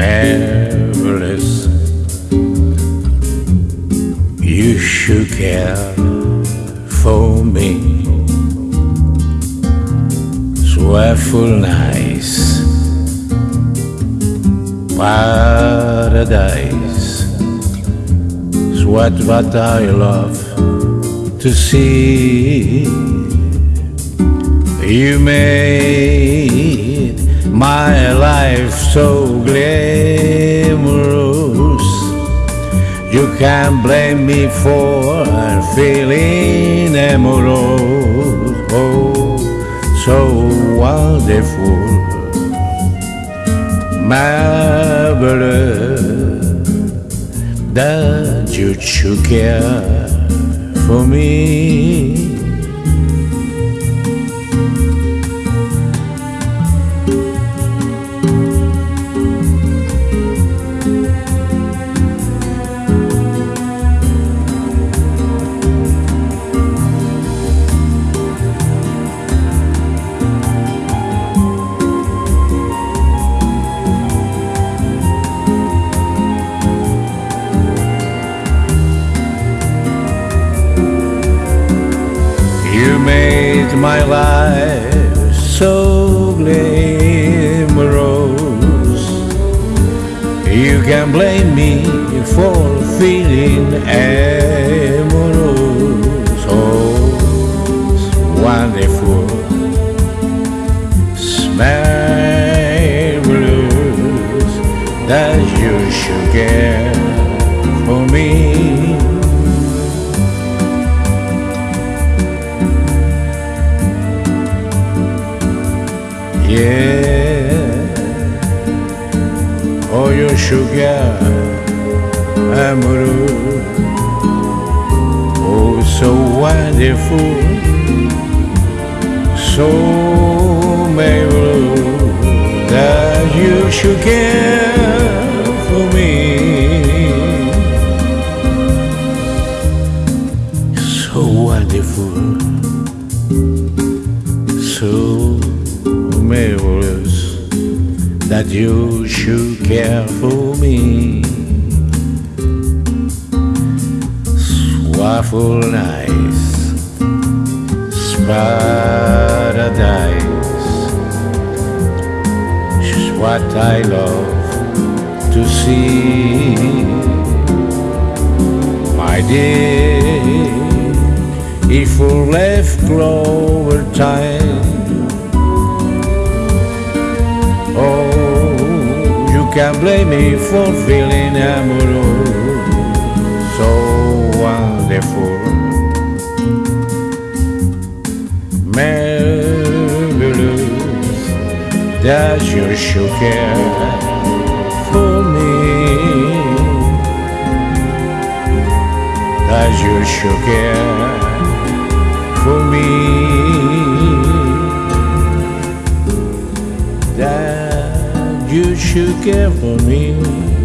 marvelous. You should care for me. Swellful nice paradise. Is what what I love to see. You made my life so glamorous. You can't blame me for feeling amorous. Oh, so wonderful, marvelous that you should care for me. Made my life so glamorous. You can blame me for feeling amorous. Oh, wonderful, it's marvelous that you should care for me. Yeah. Oh, your sugar, amor. Oh, so wonderful, so marvelous that you should care for me. So wonderful, that you should care for me. Waffle nice, paradise. Is what I love to see, my dear. If we left clover time. Can blame me for feeling amorous, so wonderful, marvelous. That you should care for me, that you should care you for me.